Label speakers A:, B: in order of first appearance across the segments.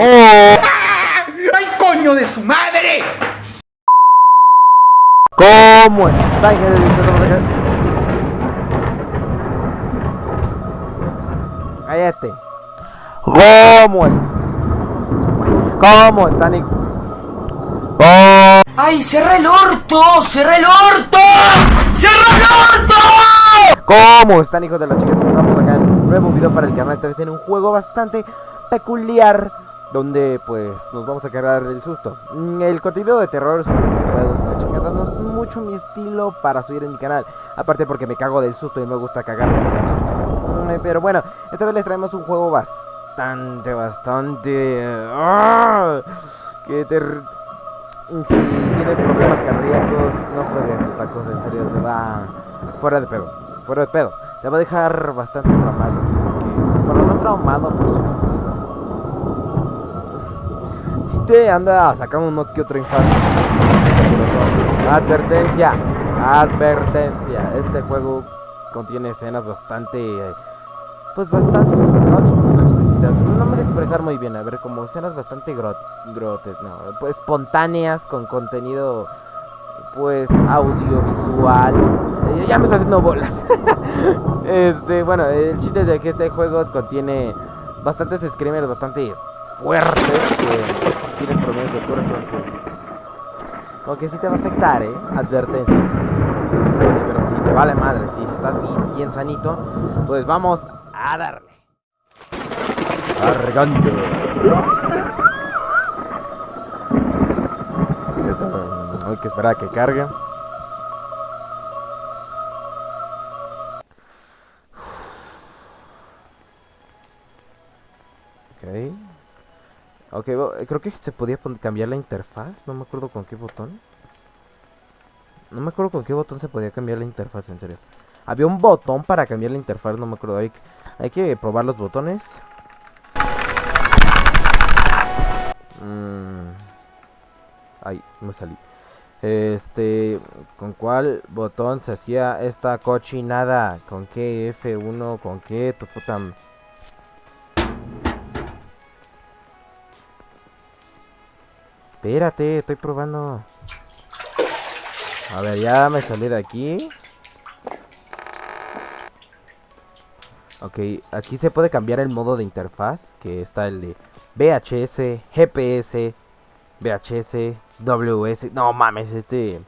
A: ¡Oh!
B: ¡Ay, coño de su madre!
A: ¿Cómo está? Cállate. ¿Cómo es? ¿Cómo están, hijo?
B: ¡Ay, cerra el orto! ¡Cerra el orto! ¡Cerra el orto!
A: ¿Cómo están, hijos de la chica? Estamos acá en un nuevo video para el canal. Esta vez en un juego bastante peculiar donde pues nos vamos a cargar el susto. Mm, El contenido de terror sobre videojuegos y la chingada no es mucho mi estilo para subir en mi canal. Aparte porque me cago del susto y me gusta cagarme del susto. Mm, Pero bueno, esta vez les traemos un juego bastante, bastante... ¡ah! Que te... Si tienes problemas cardíacos, no juegues esta cosa, en serio, te va... Fuera de pedo, fuera de pedo. Te va a dejar bastante traumado. Porque, bueno, no traumado, pero sí si te anda sacando uno que otro infarto. Advertencia, advertencia. Este juego contiene escenas bastante, pues bastante, no, no. No me sé expresar muy bien. A ver, como escenas bastante grot, grotes, no, pues espontáneas con contenido, pues audiovisual. Eh, ya me está haciendo bolas. este, bueno, el chiste es de que este juego contiene bastantes screamers bastante fuertes que si tienes problemas del corazón pues como que sí te va a afectar eh advertencia pero si te vale madre si estás bien, bien sanito pues vamos a darle cargando hay que esperar a que cargue Ok. Ok, bo- creo que se podía cambiar la interfaz. No me acuerdo con qué botón. No me acuerdo con qué botón se podía cambiar la interfaz, en serio. Había un botón para cambiar la interfaz, no me acuerdo. Hay, hay que probar los botones. Mm. Ay, me salí. Este, ¿con cuál botón se hacía esta cochinada? ¿Con qué F1? ¿Con qué tu puta... Espérate, estoy probando. A ver, ya me salí de aquí. Ok, aquí se puede cambiar el modo de interfaz, que está el de VHS, GPS, VHS, WS. No mames, este...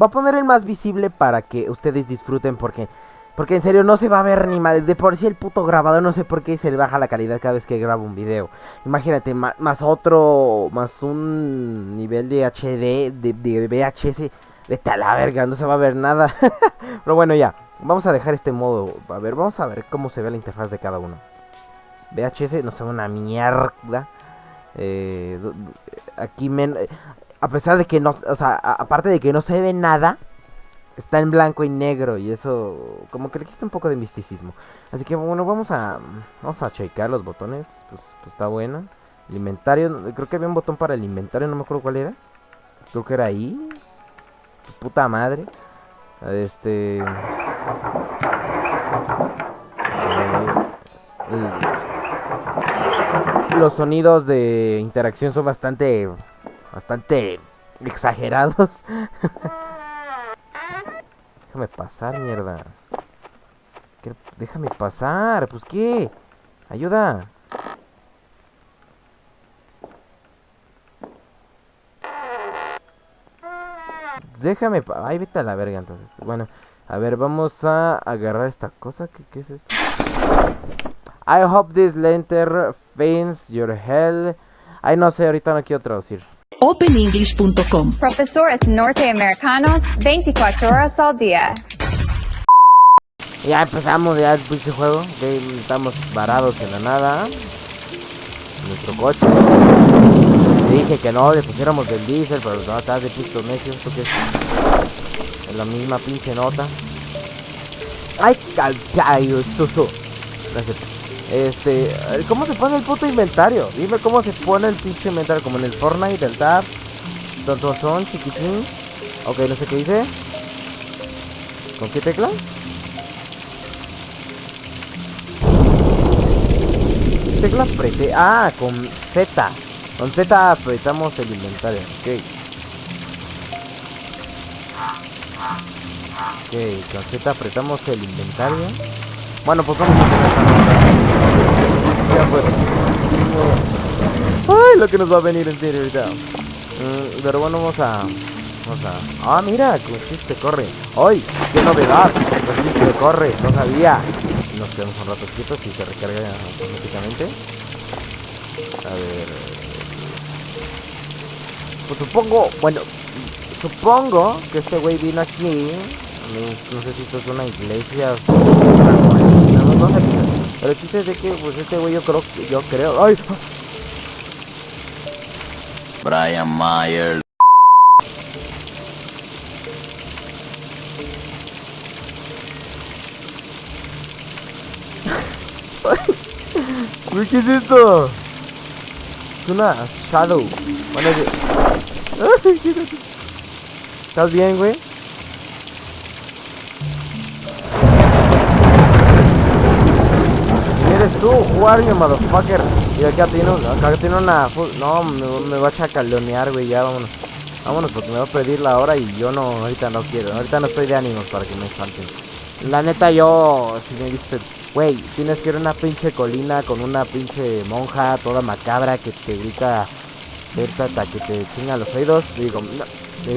A: Va a poner el más visible para que ustedes disfruten porque... Porque en serio no se va a ver ni mal. De por sí el puto grabador no sé por qué se le baja la calidad cada vez que grabo un video. Imagínate, ma- más otro, más un nivel de HD, de, de VHS. Vete a la verga, no se va a ver nada. Pero bueno, ya. Vamos a dejar este modo. A ver, vamos a ver cómo se ve la interfaz de cada uno. VHS no se ve una mierda. Eh, aquí, men a pesar de que no, o sea, aparte de que no se ve nada, está en blanco y negro y eso como que le quita un poco de misticismo. Así que bueno, vamos a vamos a checar los botones, pues, pues está bueno. El inventario, creo que había un botón para el inventario, no me acuerdo cuál era. Creo que era ahí. Puta madre. Este los sonidos de interacción son bastante bastante exagerados. Déjame pasar, mierdas. Déjame pasar, pues qué. Ayuda. Déjame. pa- Ay, vete a la verga entonces. Bueno, a ver, vamos a agarrar esta cosa. ¿Qué, qué es esto? I hope this lantern finds your hell. Ay, no sé, ahorita no quiero traducir.
C: openenglish.com.
D: Profesores norteamericanos 24 horas al día.
A: Ya empezamos ya el pinche juego. estamos varados en la nada. Nuestro coche. Dije que no, le pusiéramos del diésel, pero no, estás de puto necio. Esto que es, la misma pinche nota. Ay, calcayo, susu. Gracias. Este, eh, ¿cómo se pone el puto inventario? Dime cómo se pone el pinche inventario, como en el Fortnite, el tab. Ton, ton, chiquitín. Ok, no sé qué dice. ¿Con qué tecla? ¿Qué tecla apreté? Ah, con Z. Con Z apretamos el inventario. Ok. Ok, con Z apretamos el inventario. Bueno, pues vamos a hacer esta. Ya fue. Ay, lo que nos va a venir en serio ahorita. Mm, pero bueno, vamos a... Vamos a... Ah, mira, con chiste corre. ¡Ay! ¡Qué novedad! Con chiste corre, no sabía. Nos quedamos un rato quietos y se recarga automáticamente. A ver... Pues supongo... Bueno, supongo que este güey vino aquí. No, no sé si esto es una iglesia. No, no sé. Pero el chiste es de que, pues este güey yo creo... Yo creo... ¡Ay!
B: Brian Mayer.
A: ¿qué es esto? Es una Shadow. Bueno, es- Ay, qué gato. ¿Estás bien, güey? ¿Eres tú? You, motherfucker? Y acá tiene, acá tiene una... No, me, va a chacalonear, güey, ya vámonos. Vámonos porque me va a pedir la hora y yo no, ahorita no quiero. Ahorita no estoy de ánimos para que me salten. La neta, yo, si me dices, güey, tienes que ir a una pinche colina con una pinche monja toda macabra que te grita, vete que te chinga los oídos. Digo, no.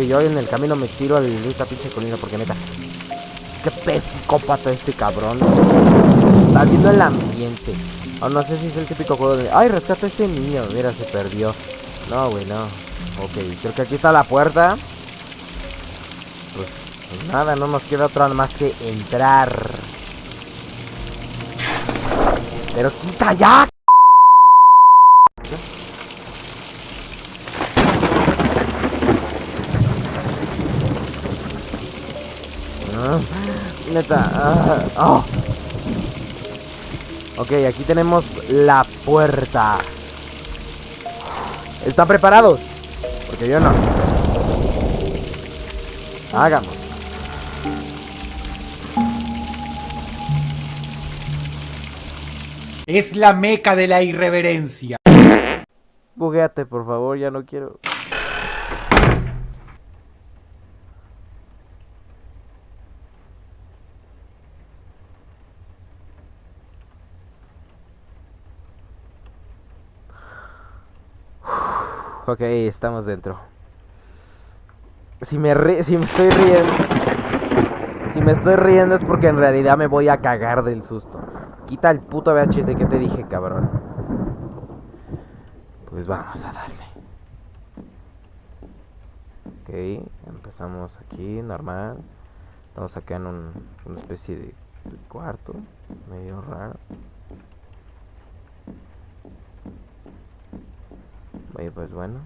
A: Yo en el camino me tiro a esta pinche colina porque neta, qué psicópata este cabrón. Está viendo el ambiente. No sé si es el típico juego de, ay, rescata a este niño, mira, se perdió. No, güey, no. Ok, creo que aquí está la puerta. Pues, pues nada, no nos queda otra más que entrar. Pero quita ya. Neta. ah, ah. Ok, aquí tenemos la puerta. ¿Están preparados? Porque yo no. Hagamos.
E: Es la meca de la irreverencia.
A: Bugueate, por favor, ya no quiero. Ok, estamos dentro. Si me, si me estoy riendo... Si me estoy riendo es porque en realidad me voy a cagar del susto. Quita el puto VHS que te dije, cabrón. Pues vamos a darle. Ok, empezamos aquí, normal. Estamos acá en un, una especie de, de cuarto, medio raro. Oye, pues bueno,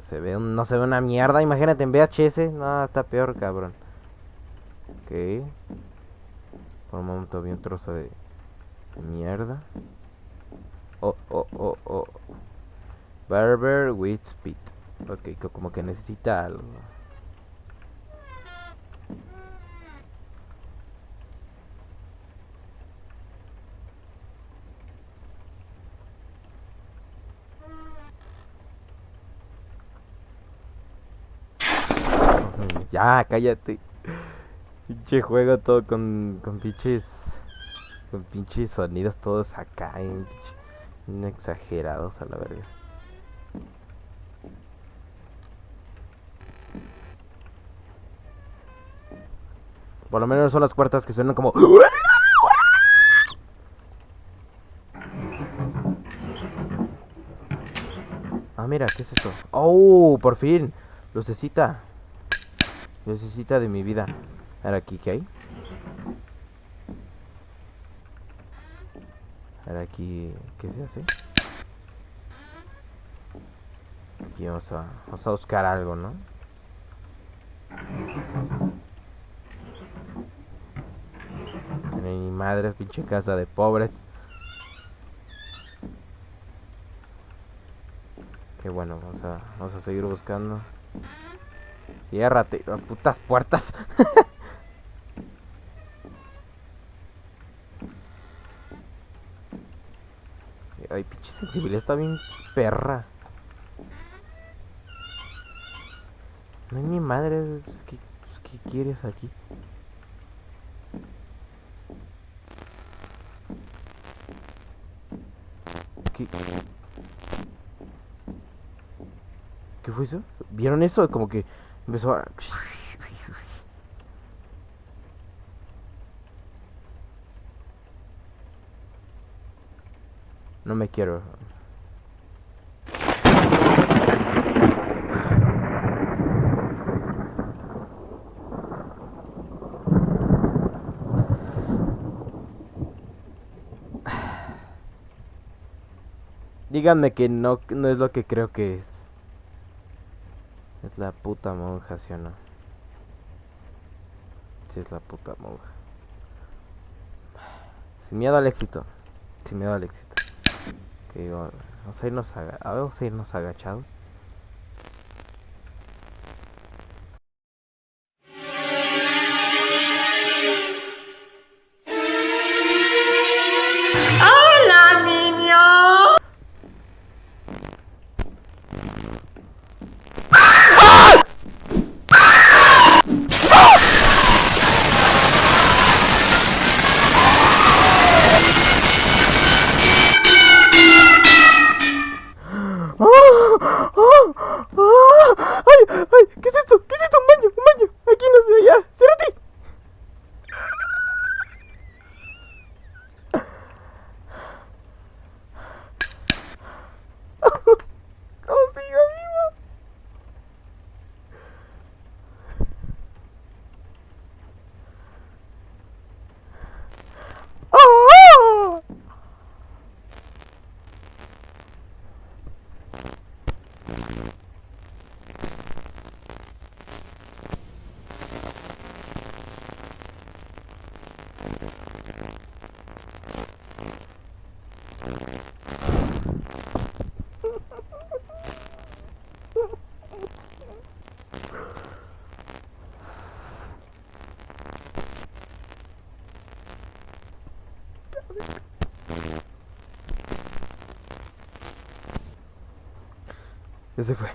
A: se ve un- no se ve una mierda, imagínate en VHS, no, está peor, cabrón. Ok. Por un momento vi un trozo de, mierda. Oh, oh, oh, oh. Barber with speed. Ok, co- como que necesita algo. Ya, cállate. Pinche juego todo con, con pinches. Con pinches sonidos todos acá. bien exagerados a la verga. Por lo menos son las cuartas que suenan como. Ah, mira, ¿qué es esto? ¡Oh! Por fin. Lucecita. Lucecita de mi vida. A ver aquí, ¿qué hay? A ver aquí, ¿qué se hace? Aquí vamos a, vamos a buscar algo, ¿no? Ni madres, pinche casa de pobres. Qué bueno, vamos a, vamos a seguir buscando. Ciérrate, oh, putas puertas. Ay, pinche sensibilidad está bien perra. No hay ni madre. pues, ¿qué, pues, ¿Qué quieres aquí? ¿Qué? ¿Qué fue eso? ¿Vieron eso? Como que empezó a... No me quiero. Díganme que no, no es lo que creo que es. La puta monja, ¿sí o no? Sí, es la puta monja. Sin miedo al éxito. Sin miedo al éxito. Ok, va- vamos a irnos, vamos a irnos agachados. Ya se fue.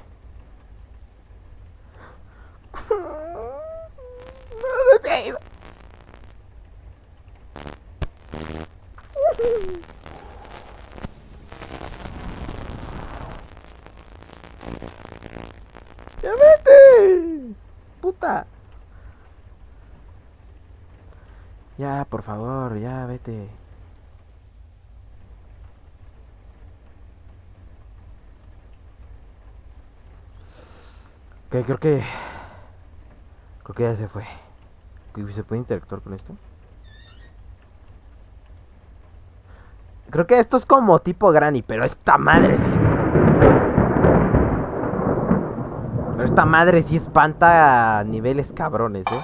A: No se ha ido. ¡Ya vete! ¡Puta! Ya, por favor, ya vete. Creo que... Creo que ya se fue. ¿Se puede interactuar con esto? Creo que esto es como tipo Granny, pero esta madre sí... Pero esta madre sí espanta a niveles cabrones, ¿eh?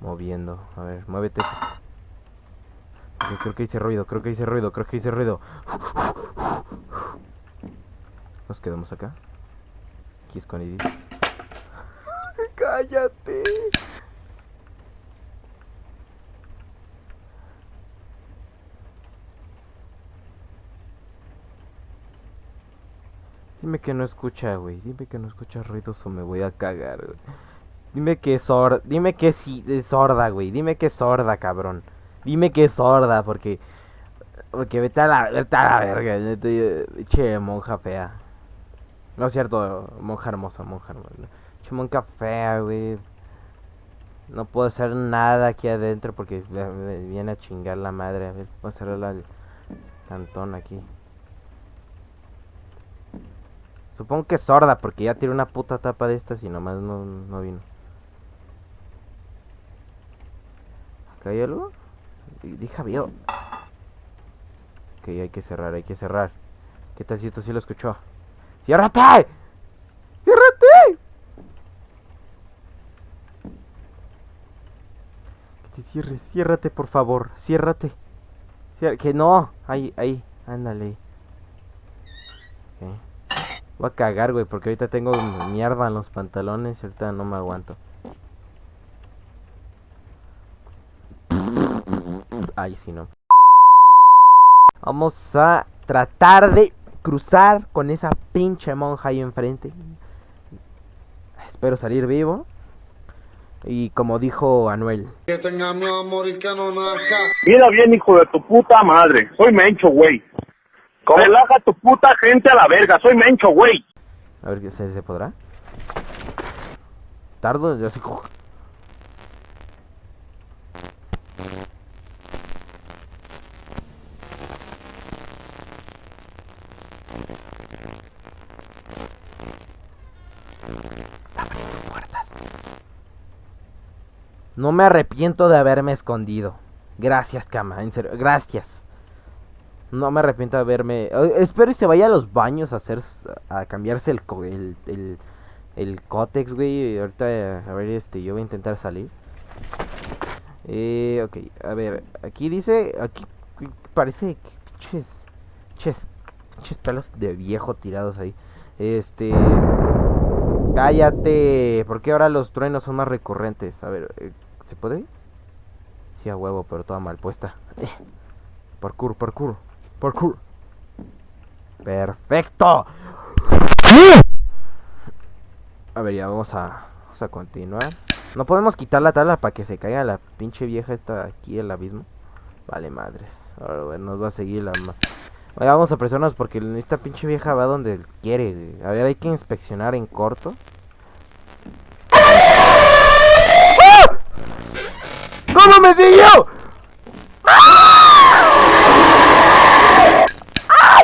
A: Moviendo. A ver, muévete. Creo que hice ruido, creo que hice ruido, creo que hice ruido. Nos quedamos acá. Aquí escondiditos. ¡Cállate! Dime que no escucha, güey. Dime que no escucha ruidos o me voy a cagar, güey. Dime que es sorda. Dime que sí es sorda, güey. Dime que es sorda, cabrón. Dime que es sorda, porque. Porque vete a la, vete a la verga. Che, monja fea. No es cierto, monja hermosa, monja hermosa. Monja fea, güey. No puedo hacer nada aquí adentro porque viene a chingar la madre. A ver, voy a cerrar el cantón aquí. Supongo que es sorda porque ya tiene una puta tapa de estas y nomás no, no vino. ¿Acá hay algo? Di- Dija vio. Ok, hay que cerrar, hay que cerrar. ¿Qué tal si esto sí lo escuchó? ¡Ciérrate! ¡Ciérrate! Que te cierres, ciérrate por favor, ciérrate. Que no, ahí, ahí, ándale. Ok. Voy a cagar, güey, porque ahorita tengo mierda en los pantalones y ahorita no me aguanto. Ay, sí, no. Vamos a tratar de cruzar con esa pinche monja ahí enfrente. Espero salir vivo. Y como dijo Anuel.
F: Que tenga miedo a morir que no nazca.
G: Mira bien, hijo de tu puta madre. Soy Mencho, güey. Relaja tu puta gente a la verga. Soy Mencho, güey.
A: A ver, ¿se, se podrá? Tardo, yo así... No me arrepiento de haberme escondido. Gracias, cama, en serio, gracias. No me arrepiento de haberme... Espero y se vaya a los baños a hacer... A cambiarse el... El, el, el cótex, güey. Ahorita, a ver, este, yo voy a intentar salir. Eh, ok, a ver, aquí dice... Aquí parece que pinches... Pinches, pinches pelos de viejo tirados ahí. Este... Cállate. ¿Por qué ahora los truenos son más recurrentes? A ver, eh, ¿se puede? Sí, a huevo, pero toda mal puesta. Eh, Parkour, parkour, parkour. Perfecto. A ver, ya vamos a, vamos a continuar. No podemos quitar la tabla para que se caiga la pinche vieja esta aquí el abismo. Vale, madres. Ahora nos va a seguir la... Oye, vamos a presionarnos porque esta pinche vieja va donde quiere. A ver, hay que inspeccionar en corto. ¿Cómo me siguió? ¡Ay,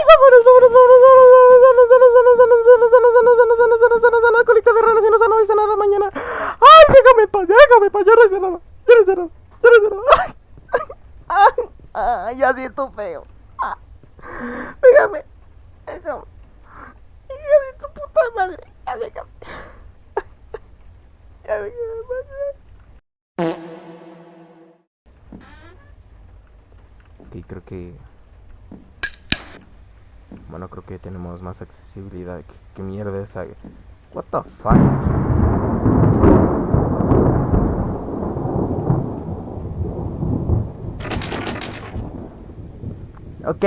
A: vámonos, colita de rana, si no sanará mañana. ¡Ay, déjame paz, déjame paz, yo no hice nada, yo no hice nada, yo no hice nada. ¡Ay, ay, ya siento feo! Ah. Hija de tu puta madre, ya déjame. Ya déjame, madre. Ok, creo que... Bueno, creo que tenemos más accesibilidad. ¿Qué, mierda es esa? What the fuck? Ok,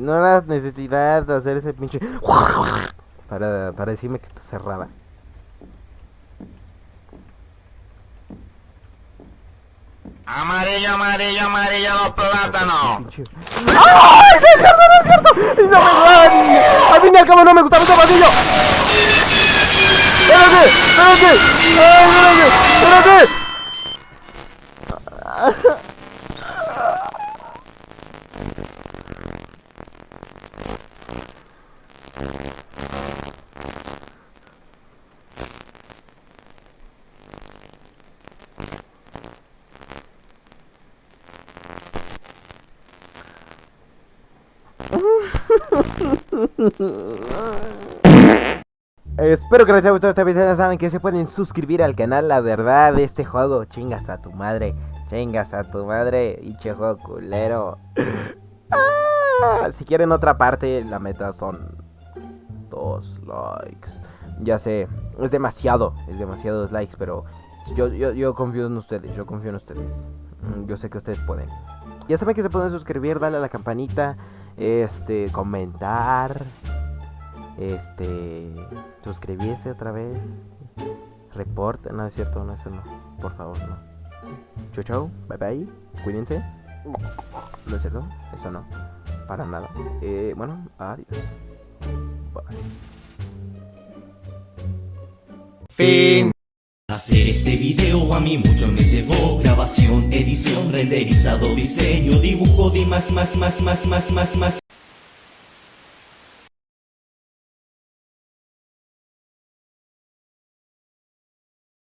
A: no era necesidad de hacer ese pinche... Para, para decirme que está cerrada.
B: Amarillo, amarillo, amarillo los plátanos.
A: ¡Ay! ¡No es cierto, no es cierto! ¡Es una verdad! Al fin y al cabo no me gustaba ese pasillo. ¡Espérate! ¡Espérate! ¡Ay, espérate! ¡Espérate! Espero que les haya gustado este video. Ya saben que se pueden suscribir al canal. La verdad, este juego, chingas a tu madre. Chingas a tu madre. Y che juego culero. Ah, si quieren otra parte, la meta son dos likes. Ya sé, es demasiado. Es demasiados likes, pero yo, yo, yo confío en ustedes. Yo confío en ustedes. Mm, Yo sé que ustedes pueden. Ya saben que se pueden suscribir, darle a la campanita. Este, comentar. Este. Suscribirse otra vez. Report. No es cierto, no, eso no. Por favor, no. Chau, chau. Bye bye. Cuídense. No es cierto, eso no. Para nada. Eh, bueno, adiós. Bye.
F: Fin.
H: Hacer este video a mí mucho me llevó renderizado, diseño, dibujo de imagen, imagen, imagen, imagen, imagen, imagen